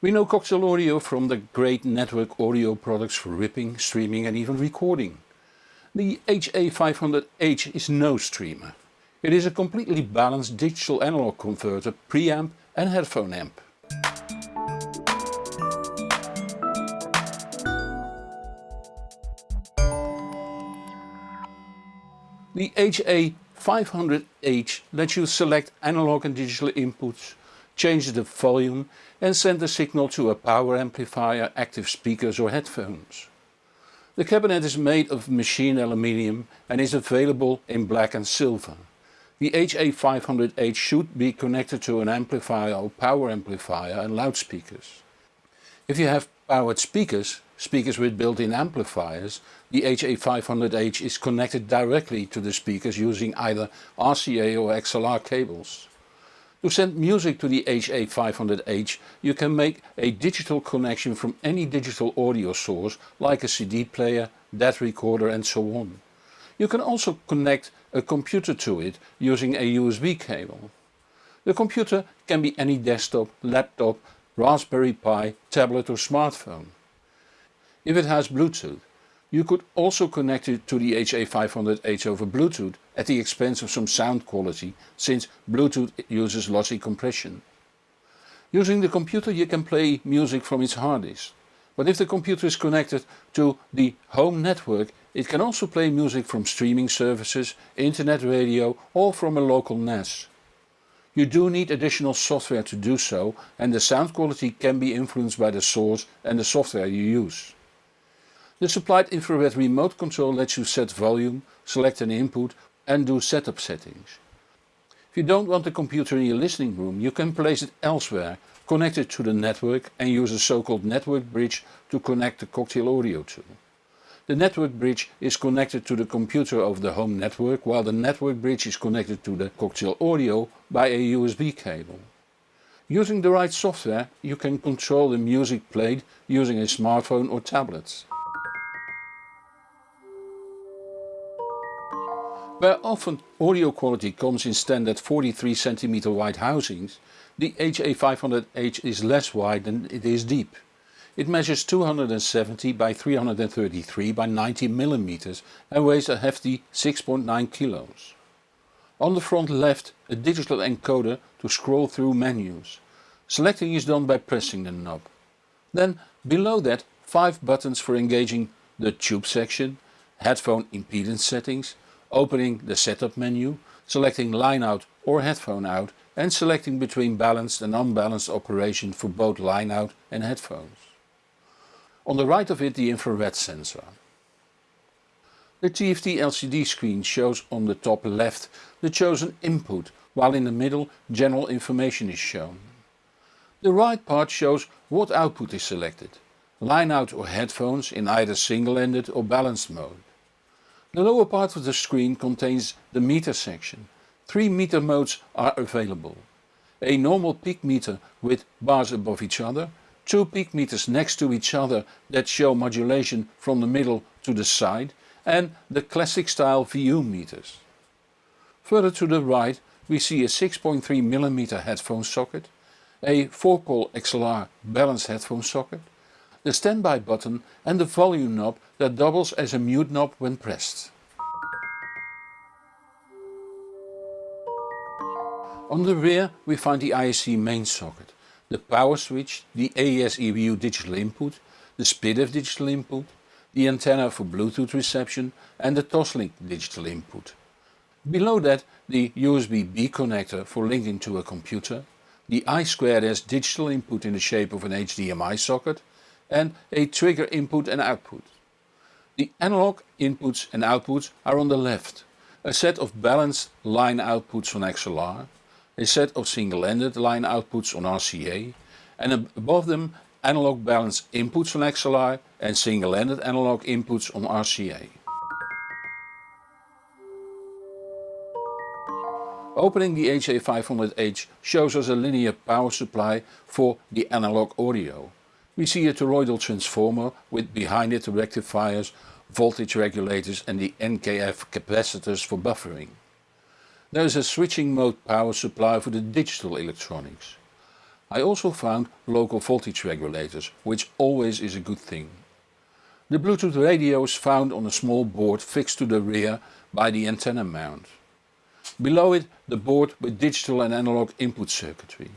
We know Cocktail Audio from the great network audio products for ripping, streaming and even recording. The HA500H is no streamer. It is a completely balanced digital analog converter, preamp and headphone amp. The HA500H lets you select analog and digital inputs, change the volume and send the signal to a power amplifier, active speakers or headphones. The cabinet is made of machined aluminium and is available in black and silver. The HA500H should be connected to an amplifier or power amplifier and loudspeakers. If you have powered speakers, speakers with built-in amplifiers, the HA500H is connected directly to the speakers using either RCA or XLR cables. To send music to the HA500H you can make a digital connection from any digital audio source like a CD player, DAT recorder and so on. You can also connect a computer to it using a USB cable. The computer can be any desktop, laptop, Raspberry Pi, tablet or smartphone. If it has Bluetooth, you could also connect it to the HA500H over Bluetooth at the expense of some sound quality since Bluetooth uses lossy compression. Using the computer you can play music from its hard disk. But if the computer is connected to the home network it can also play music from streaming services, internet radio or from a local NAS. You do need additional software to do so and the sound quality can be influenced by the source and the software you use. The supplied infrared remote control lets you set volume, select an input and do setup settings. If you don't want the computer in your listening room you can place it elsewhere, connect it to the network and use a so-called network bridge to connect the Cocktail Audio to. The network bridge is connected to the computer of the home network while the network bridge is connected to the Cocktail Audio by a USB cable. Using the right software you can control the music played using a smartphone or tablet. Where often audio quality comes in standard 43 cm wide housings, the HA500H is less wide than it is deep. It measures 270 by 333 by 90 mm and weighs a hefty 6.9 kilos. On the front left a digital encoder to scroll through menus. Selecting is done by pressing the knob. Then below that 5 buttons for engaging the tube section, headphone impedance settings, opening the setup menu, selecting line out or headphone out and selecting between balanced and unbalanced operation for both line out and headphones. On the right of it the infrared sensor. The TFT LCD screen shows on the top left the chosen input while in the middle general information is shown. The right part shows what output is selected, line out or headphones in either single-ended or balanced mode. The lower part of the screen contains the meter section. Three meter modes are available. A normal peak meter with bars above each other, two peak meters next to each other that show modulation from the middle to the side and the classic style VU meters. Further to the right we see a 6.3mm headphone socket, a 4-pole XLR balanced headphone socket, the standby button and the volume knob that doubles as a mute knob when pressed. On the rear we find the IEC main socket, the power switch, the AES EBU digital input, the SPDIF digital input, the antenna for Bluetooth reception and the Toslink digital input. Below that the USB-B connector for linking to a computer, the I2S digital input in the shape of an HDMI socket and a trigger input and output. The analog inputs and outputs are on the left. A set of balanced line outputs on XLR, a set of single-ended line outputs on RCA and above them analog balanced inputs on XLR and single-ended analog inputs on RCA. Opening the HA500H shows us a linear power supply for the analog audio. We see a toroidal transformer with behind it rectifiers, voltage regulators and the NKF capacitors for buffering. There is a switching mode power supply for the digital electronics. I also found local voltage regulators, which always is a good thing. The Bluetooth radio is found on a small board fixed to the rear by the antenna mount. Below it the board with digital and analog input circuitry.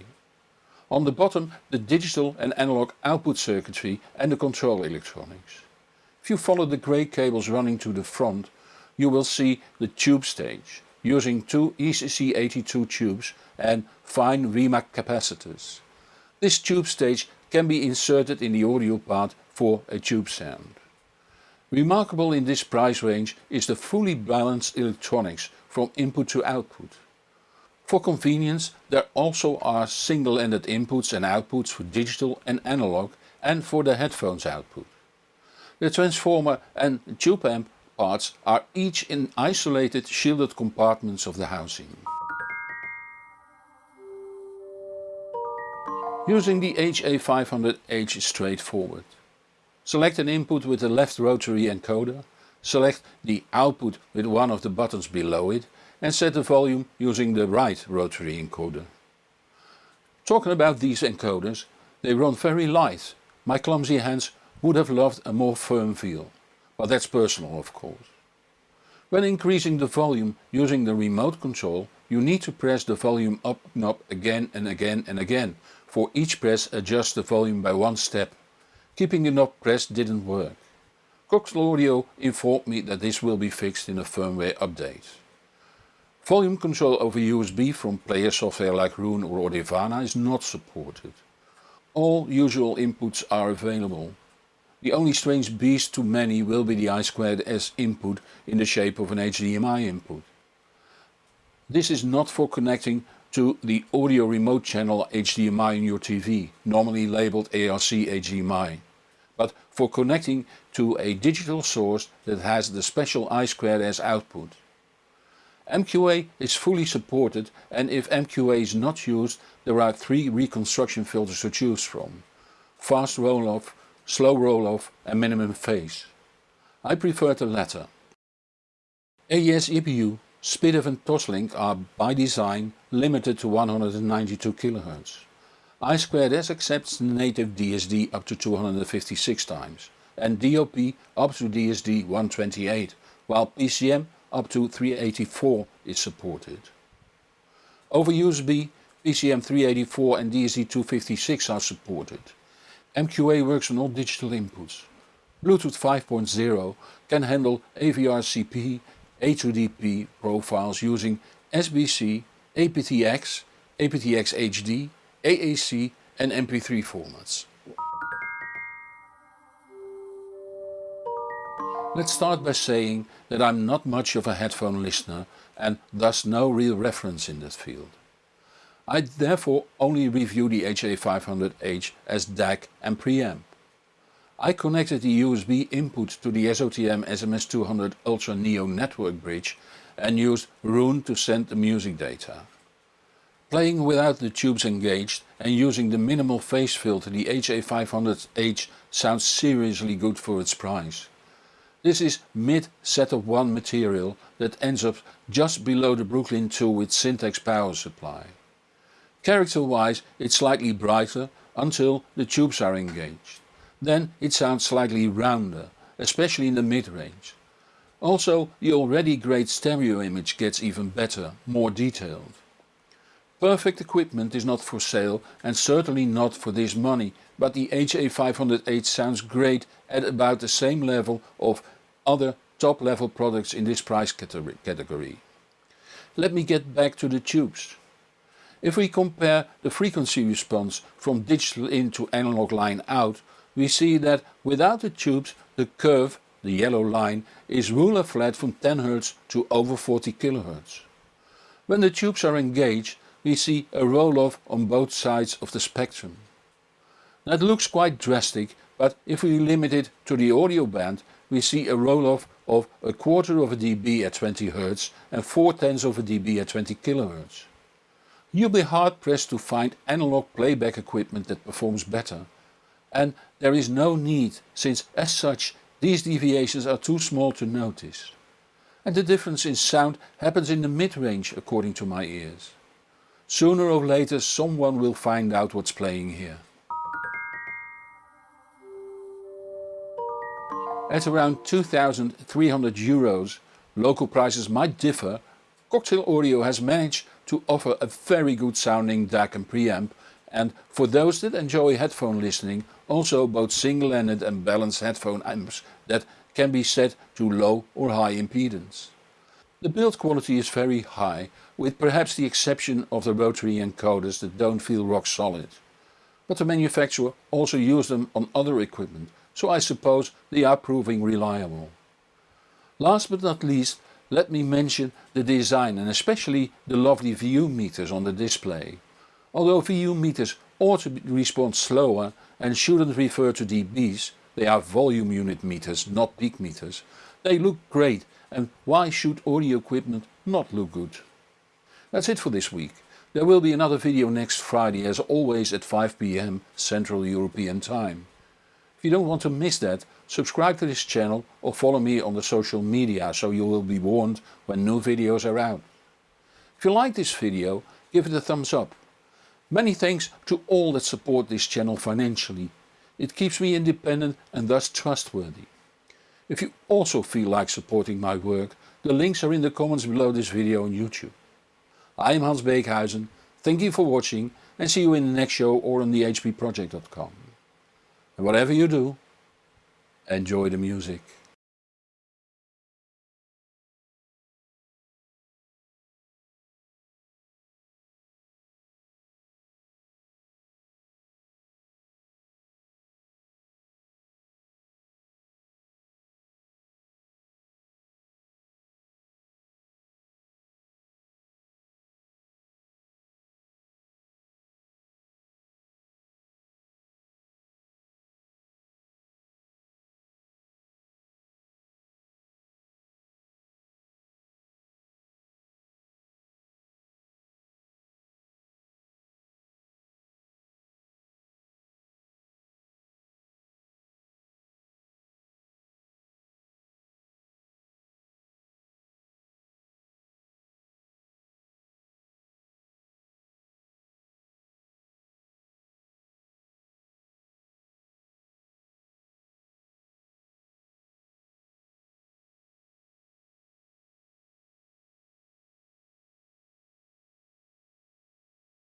On the bottom the digital and analog output circuitry and the control electronics. If you follow the grey cables running to the front you will see the tube stage using two ECC82 tubes and fine Rimac capacitors. This tube stage can be inserted in the audio part for a tube sound. Remarkable in this price range is the fully balanced electronics from input to output. For convenience there also are single-ended inputs and outputs for digital and analog and for the headphones output. The transformer and tube amp parts are each in isolated shielded compartments of the housing. Using the HA500H is straightforward. Select an input with the left rotary encoder, select the output with one of the buttons below it and set the volume using the right rotary encoder. Talking about these encoders, they run very light. My clumsy hands would have loved a more firm feel, but that's personal of course. When increasing the volume using the remote control you need to press the volume up knob again and again and again. For each press adjust the volume by one step. Keeping the knob pressed didn't work. Cocktail Audio informed me that this will be fixed in a firmware update. Volume control over USB from player software like Roon or Audirvana is not supported. All usual inputs are available. The only strange beast to many will be the I2S input in the shape of an HDMI input. This is not for connecting to the audio remote channel HDMI in your TV, normally labeled ARC HDMI, but for connecting to a digital source that has the special I2S output. MQA is fully supported and if MQA is not used there are three reconstruction filters to choose from. Fast roll-off, slow roll-off and minimum phase. I prefer the latter. AES EBU SPDIF and Toslink are by design limited to 192 kHz. I2S accepts native DSD up to 256 times and DOP up to DSD 128 while PCM up to 384 is supported. Over USB PCM 384 and DSD 256 are supported. MQA works on all digital inputs. Bluetooth 5.0 can handle AVRCP, a2DP profiles using SBC, aptX, aptX HD, AAC and MP3 formats. Let's start by saying that I'm not much of a headphone listener and thus no real reference in that field. I therefore only review the HA500H as DAC and preamp. I connected the USB input to the SOTM SMS200 Ultra Neo network bridge and used Roon to send the music data. Playing without the tubes engaged and using the minimal phase filter the HA500H sounds seriously good for its price. This is mid setup 1 material that ends up just below the Brooklyn 2 with Syntax power supply. Character wise it's slightly brighter until the tubes are engaged. Then it sounds slightly rounder, especially in the mid-range. Also the already great stereo image gets even better, more detailed. Perfect equipment is not for sale and certainly not for this money, but the HA500H sounds great at about the same level of other top level products in this price category. Let me get back to the tubes. If we compare the frequency response from digital in to analog line out we see that without the tubes the curve, the yellow line, is ruler flat from 10 Hz to over 40 kHz. When the tubes are engaged we see a roll-off on both sides of the spectrum. That looks quite drastic but if we limit it to the audio band we see a roll-off of a quarter of a dB at 20 Hz and 4 tenths of a dB at 20 kHz. You'll be hard pressed to find analog playback equipment that performs better and there is no need since as such these deviations are too small to notice. And the difference in sound happens in the mid-range according to my ears. Sooner or later someone will find out what's playing here. At around 2300 euros, local prices might differ, Cocktail Audio has managed to offer a very good sounding DAC and preamp and for those that enjoy headphone listening also both single-ended and balanced headphone amps that can be set to low or high impedance. The build quality is very high, with perhaps the exception of the rotary encoders that don't feel rock solid. But the manufacturer also used them on other equipment so I suppose they are proving reliable. Last but not least let me mention the design and especially the lovely VU meters on the display. Although VU meters ought to respond slower and shouldn't refer to dBs, they are volume unit meters not peak meters, they look great and why should audio equipment not look good? That's it for this week. There will be another video next Friday as always at 5pm Central European Time. If you don't want to miss that, subscribe to this channel or follow me on the social media so you will be warned when new videos are out. If you like this video, give it a thumbs up. Many thanks to all that support this channel financially. It keeps me independent and thus trustworthy. If you also feel like supporting my work, the links are in the comments below this video on YouTube. I am Hans Beekhuyzen, thank you for watching and see you in the next show or on thehbproject.com. And whatever you do, enjoy the music.